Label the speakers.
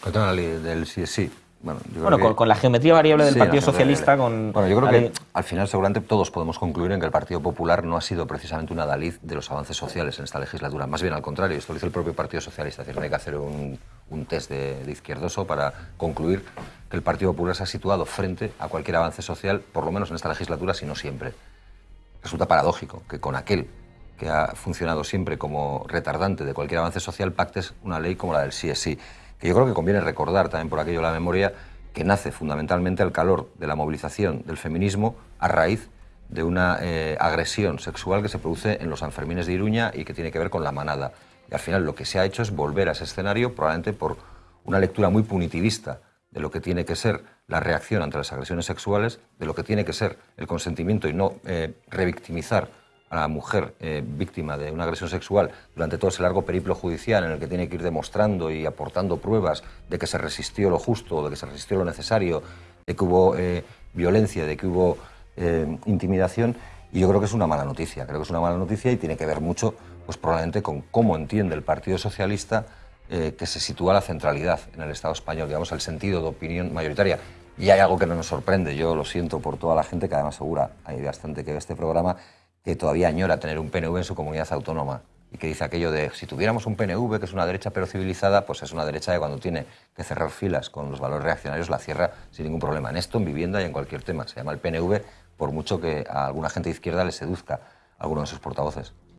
Speaker 1: Con la ley del sí, sí.
Speaker 2: Bueno, con, la geometría variable del Partido Socialista. Con
Speaker 1: bueno, yo creo que al final seguramente todos podemos concluir en que el Partido Popular no ha sido precisamente una adalid de los avances sociales en esta legislatura. Más bien al contrario, esto lo hizo el propio Partido Socialista. Es decir, no hay que hacer un, un test de, de, izquierdoso para concluir que el Partido Popular se ha situado frente a cualquier avance social, por lo menos en esta legislatura, si no siempre. Resulta paradójico que con aquel que ha funcionado siempre como retardante de cualquier avance social pactes una ley como la del sí es sí que yo creo que conviene recordar también por aquello la memoria, que nace fundamentalmente al calor de la movilización del feminismo a raíz de una eh, agresión sexual que se produce en los Sanfermines de Iruña y que tiene que ver con la manada. Y al final lo que se ha hecho es volver a ese escenario, probablemente por una lectura muy punitivista de lo que tiene que ser la reacción ante las agresiones sexuales, de lo que tiene que ser el consentimiento y no eh, revictimizar a la mujer eh, víctima de una agresión sexual durante todo ese largo periplo judicial en el que tiene que ir demostrando y aportando pruebas de que se resistió lo justo, de que se resistió lo necesario, de que hubo eh, violencia, de que hubo eh, intimidación. Y yo creo que es una mala noticia, creo que es una mala noticia y tiene que ver mucho, pues probablemente con cómo entiende el Partido Socialista que se sitúa la centralidad en el Estado español, digamos, el sentido de opinión mayoritaria. Y hay algo que no nos sorprende, yo lo siento por toda la gente que además segura, hay bastante que ve este programa, que todavía añora tener un PNV en su comunidad autónoma y que dice aquello de si tuviéramos un PNV que es una derecha pero civilizada, pues es una derecha que cuando tiene que cerrar filas con los valores reaccionarios la cierra sin ningún problema. En esto, en vivienda y en cualquier tema. Se llama el PNV por mucho que a alguna gente de izquierda le seduzca a alguno de sus portavoces.